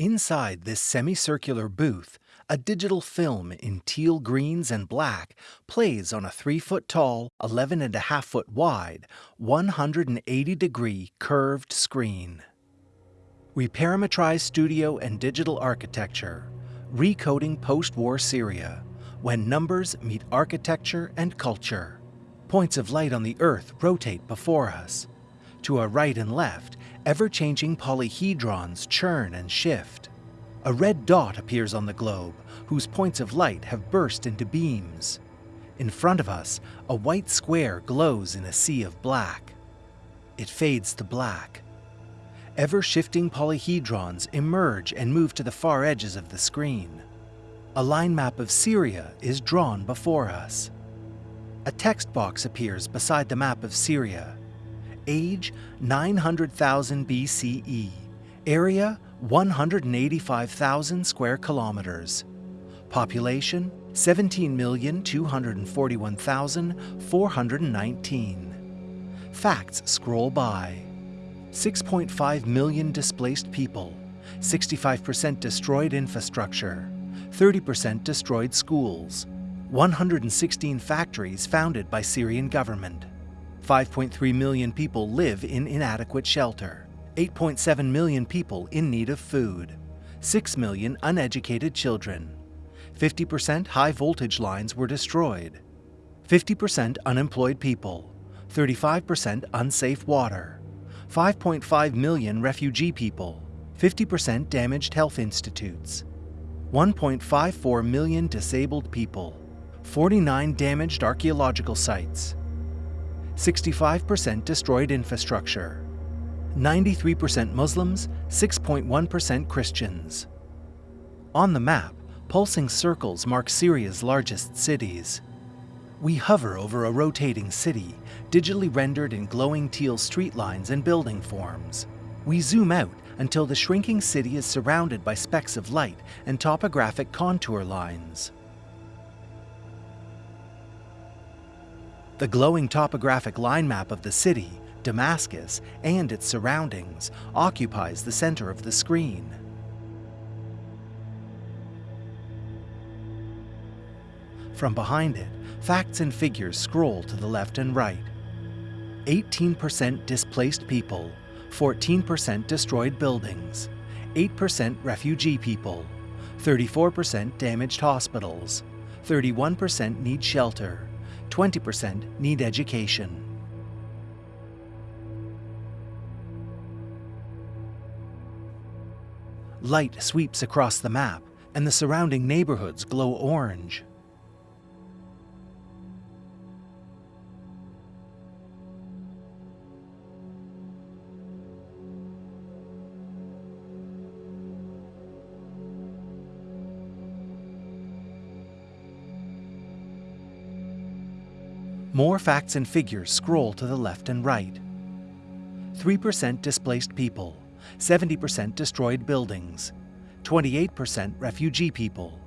Inside this semicircular booth, a digital film in teal greens and black plays on a 3 foot tall, 11 and a half foot wide, 180 degree curved screen. We parametrize studio and digital architecture, recoding post war Syria, when numbers meet architecture and culture. Points of light on the Earth rotate before us. To our right and left, ever-changing polyhedrons churn and shift. A red dot appears on the globe, whose points of light have burst into beams. In front of us, a white square glows in a sea of black. It fades to black. Ever-shifting polyhedrons emerge and move to the far edges of the screen. A line map of Syria is drawn before us. A text box appears beside the map of Syria. Age 900,000 BCE. Area 185,000 square kilometers. Population 17,241,419. Facts scroll by. 6.5 million displaced people, 65% destroyed infrastructure, 30% destroyed schools, 116 factories founded by Syrian government. 5.3 million people live in inadequate shelter. 8.7 million people in need of food. 6 million uneducated children. 50% high voltage lines were destroyed. 50% unemployed people. 35% unsafe water. 5.5 million refugee people. 50% damaged health institutes. 1.54 million disabled people. 49 damaged archaeological sites. 65% destroyed infrastructure. 93% Muslims, 6.1% Christians. On the map, pulsing circles mark Syria's largest cities. We hover over a rotating city, digitally rendered in glowing teal street lines and building forms. We zoom out until the shrinking city is surrounded by specks of light and topographic contour lines. The glowing topographic line map of the city, Damascus, and its surroundings occupies the center of the screen. From behind it, facts and figures scroll to the left and right. 18% displaced people, 14% destroyed buildings, 8% refugee people, 34% damaged hospitals, 31% need shelter, 20% need education. Light sweeps across the map, and the surrounding neighborhoods glow orange. More facts and figures scroll to the left and right. 3% displaced people, 70% destroyed buildings, 28% refugee people,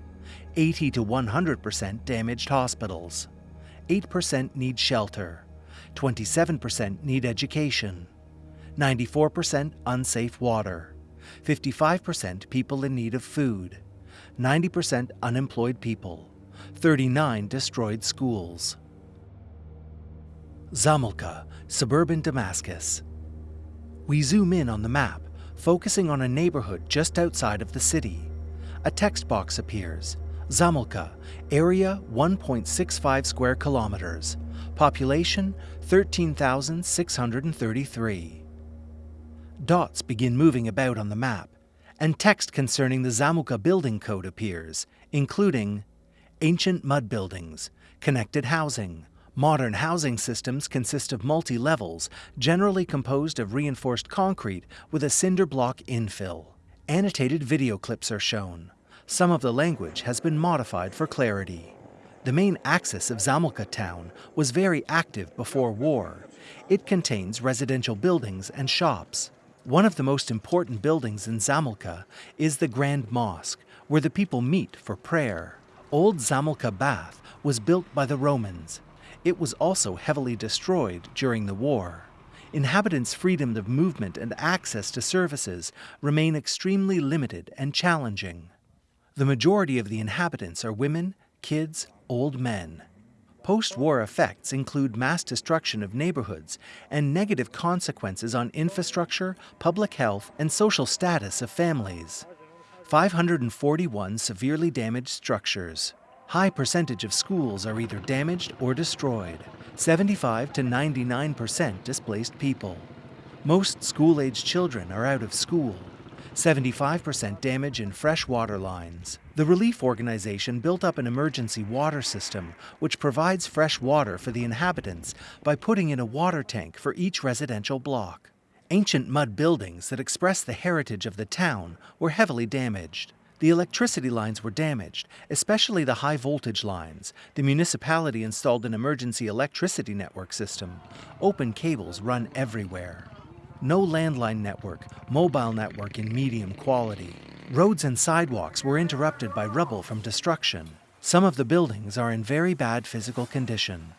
80 to 100% damaged hospitals, 8% need shelter, 27% need education, 94% unsafe water, 55% people in need of food, 90% unemployed people, 39 destroyed schools. Zamalka, suburban Damascus. We zoom in on the map, focusing on a neighborhood just outside of the city. A text box appears. Zamalka, area 1.65 square kilometers, population 13,633. Dots begin moving about on the map, and text concerning the Zamalka building code appears, including ancient mud buildings, connected housing, Modern housing systems consist of multi-levels, generally composed of reinforced concrete with a cinder block infill. Annotated video clips are shown. Some of the language has been modified for clarity. The main axis of Zamalka town was very active before war. It contains residential buildings and shops. One of the most important buildings in Zamalka is the Grand Mosque, where the people meet for prayer. Old Zamalka Bath was built by the Romans. It was also heavily destroyed during the war. inhabitants' freedom of movement and access to services remain extremely limited and challenging. The majority of the inhabitants are women, kids, old men. Post war effects include mass destruction of neighborhoods and negative consequences on infrastructure, public health, and social status of families. 541 severely damaged structures. High percentage of schools are either damaged or destroyed. 75 to 99% displaced people. Most school-aged children are out of school. 75% damage in fresh water lines. The relief organization built up an emergency water system which provides fresh water for the inhabitants by putting in a water tank for each residential block. Ancient mud buildings that express the heritage of the town were heavily damaged. The electricity lines were damaged, especially the high voltage lines. The municipality installed an emergency electricity network system. Open cables run everywhere. No landline network, mobile network in medium quality. Roads and sidewalks were interrupted by rubble from destruction. Some of the buildings are in very bad physical condition.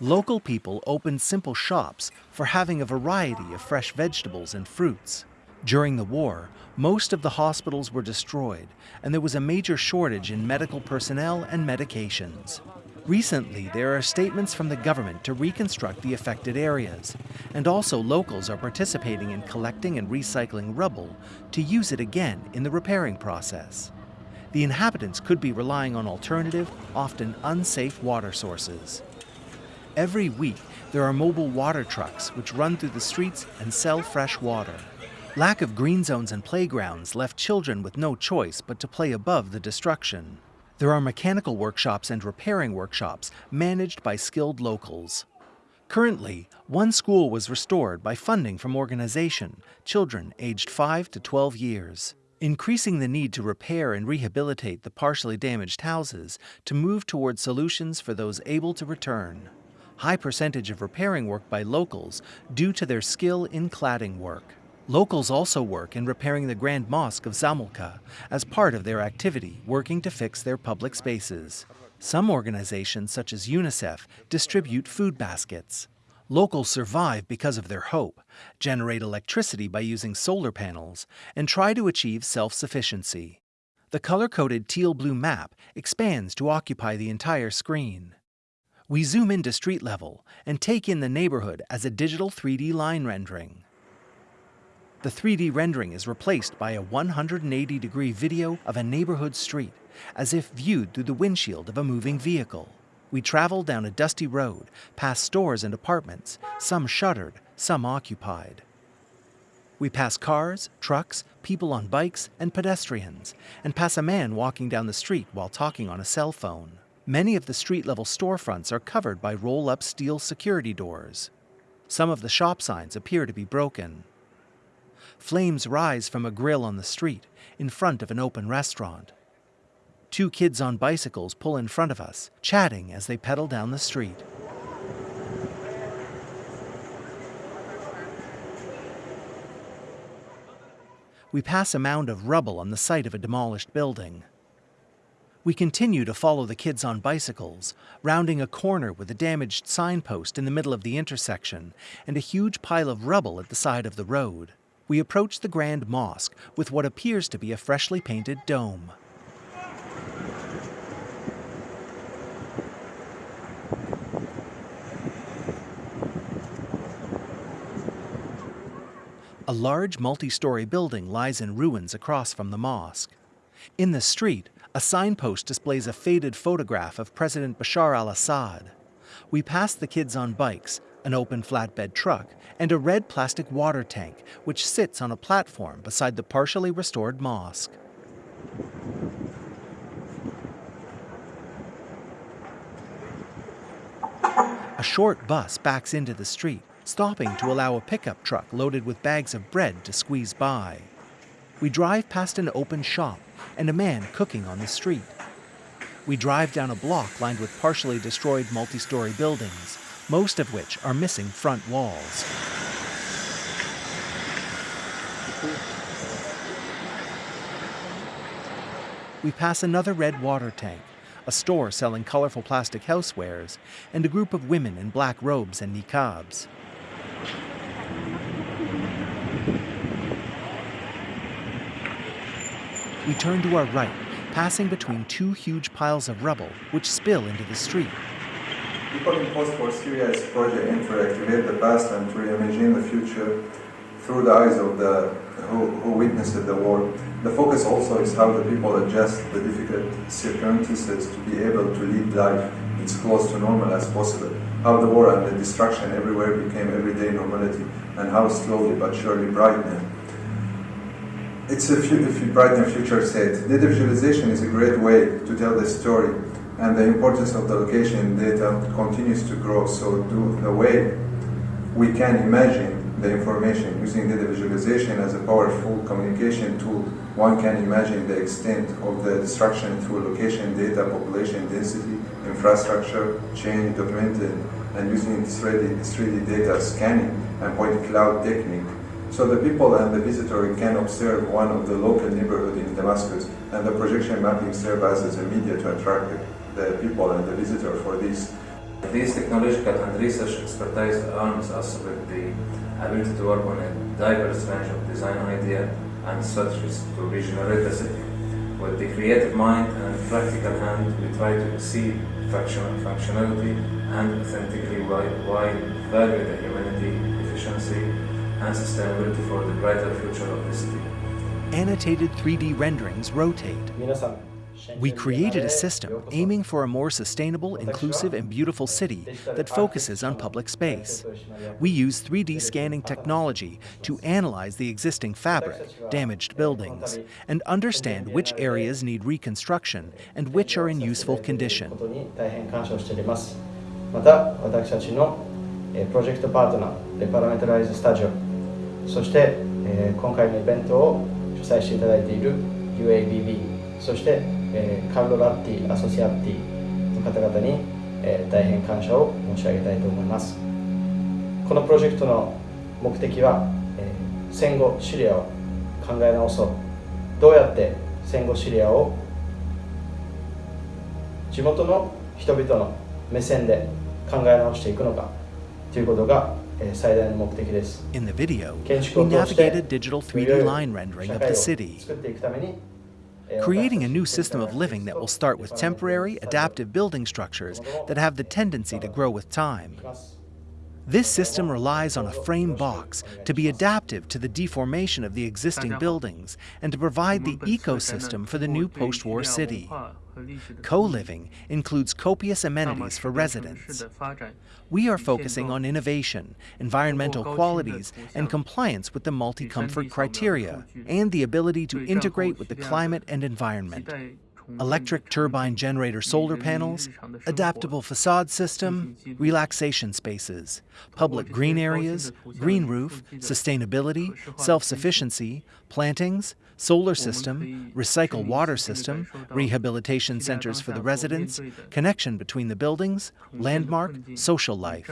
Local people opened simple shops for having a variety of fresh vegetables and fruits. During the war, most of the hospitals were destroyed, and there was a major shortage in medical personnel and medications. Recently, there are statements from the government to reconstruct the affected areas, and also locals are participating in collecting and recycling rubble to use it again in the repairing process. The inhabitants could be relying on alternative, often unsafe water sources. Every week, there are mobile water trucks which run through the streets and sell fresh water. Lack of green zones and playgrounds left children with no choice but to play above the destruction. There are mechanical workshops and repairing workshops managed by skilled locals. Currently, one school was restored by funding from organization, children aged 5 to 12 years, increasing the need to repair and rehabilitate the partially damaged houses to move toward solutions for those able to return high percentage of repairing work by locals due to their skill in cladding work. Locals also work in repairing the Grand Mosque of Zamalka as part of their activity working to fix their public spaces. Some organizations, such as UNICEF, distribute food baskets. Locals survive because of their hope, generate electricity by using solar panels, and try to achieve self-sufficiency. The color-coded teal-blue map expands to occupy the entire screen. We zoom into street level and take in the neighborhood as a digital 3D line rendering. The 3D rendering is replaced by a 180 degree video of a neighborhood street, as if viewed through the windshield of a moving vehicle. We travel down a dusty road, past stores and apartments, some shuttered, some occupied. We pass cars, trucks, people on bikes, and pedestrians, and pass a man walking down the street while talking on a cell phone. Many of the street-level storefronts are covered by roll-up steel security doors. Some of the shop signs appear to be broken. Flames rise from a grill on the street, in front of an open restaurant. Two kids on bicycles pull in front of us, chatting as they pedal down the street. We pass a mound of rubble on the site of a demolished building. We continue to follow the kids on bicycles, rounding a corner with a damaged signpost in the middle of the intersection and a huge pile of rubble at the side of the road. We approach the Grand Mosque with what appears to be a freshly painted dome. A large multi-story building lies in ruins across from the mosque. In the street, a signpost displays a faded photograph of President Bashar al-Assad. We pass the kids on bikes, an open flatbed truck, and a red plastic water tank, which sits on a platform beside the partially restored mosque. A short bus backs into the street, stopping to allow a pickup truck loaded with bags of bread to squeeze by. We drive past an open shop and a man cooking on the street. We drive down a block lined with partially destroyed multi-story buildings, most of which are missing front walls. We pass another red water tank, a store selling colorful plastic housewares, and a group of women in black robes and niqabs. We turn to our right, passing between two huge piles of rubble which spill into the street. People in post-war Syria's project aim to the past and to reimagine the future through the eyes of the who, who witnessed the war. The focus also is how the people adjust the difficult circumstances to be able to lead life as close to normal as possible. How the war and the destruction everywhere became everyday normality, and how slowly but surely brightening. It's a, few, a brighter future state. Data visualization is a great way to tell the story and the importance of the location data continues to grow. So the way we can imagine the information using data visualization as a powerful communication tool, one can imagine the extent of the destruction through location data, population density, infrastructure, change documented, and using 3D, 3D data scanning and point cloud technique. So the people and the visitor can observe one of the local neighborhood in Damascus, and the projection mapping serves as a media to attract the people and the visitor for this. This technological and research expertise arms us with the ability to work on a diverse range of design ideas and strategies to regenerate the city. With the creative mind and practical hand, we try to exceed functional functionality and authentically while value the humanity, efficiency, and sustainability for the brighter future of the city. Annotated 3D renderings rotate. We created a system aiming for a more sustainable, inclusive, and beautiful city that focuses on public space. We use 3D scanning technology to analyze the existing fabric, damaged buildings, and understand which areas need reconstruction and which are in useful condition. また私たちのプロジェクトパートナーレパラメトライズスタジオそして、えー、今回のイベントを主催していただいている UABB そしてえー、カルロ・ラッティ・アソシアティの方々に、えー、大変感謝を申し上げたいと思いますこのプロジェクトの目的は、えー、戦後シリアを考え直そうどうやって戦後シリアを地元の人々の目線で考え直していくのかということが最大の目的です。In the video, we navigated digital 3D line rendering of the city. Creating a new system of living that will start with temporary, adaptive building structures that have the tendency to grow with time. This system relies on a frame box to be adaptive to the deformation of the existing buildings and to provide the ecosystem for the new post-war city. Co-living includes copious amenities for residents. We are focusing on innovation, environmental qualities, and compliance with the multi-comfort criteria, and the ability to integrate with the climate and environment Mm-hmm. electric turbine generator solar panels, adaptable facade system, relaxation spaces, public green areas, green roof, sustainability, self-sufficiency, plantings, solar system, recycle water system, rehabilitation centers for the residents, connection between the buildings, landmark, social life.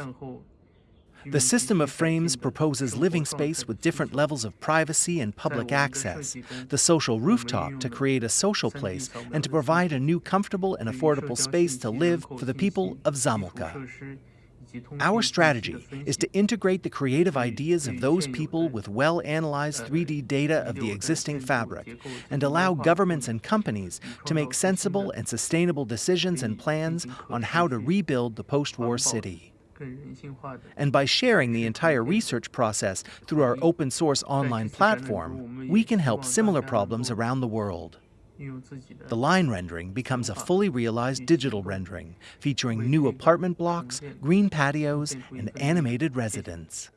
The system of frames proposes living space with different levels of privacy and public access, the social rooftop to create a social place and to provide a new comfortable and affordable space to live for the people of Zamalka. Our strategy is to integrate the creative ideas of those people with well-analyzed 3D data of the existing fabric and allow governments and companies to make sensible and sustainable decisions and plans on how to rebuild the post-war city. And by sharing the entire research process through our open source online platform, we can help similar problems around the world. The line rendering becomes a fully realized digital rendering, featuring new apartment blocks, green patios, and animated residents.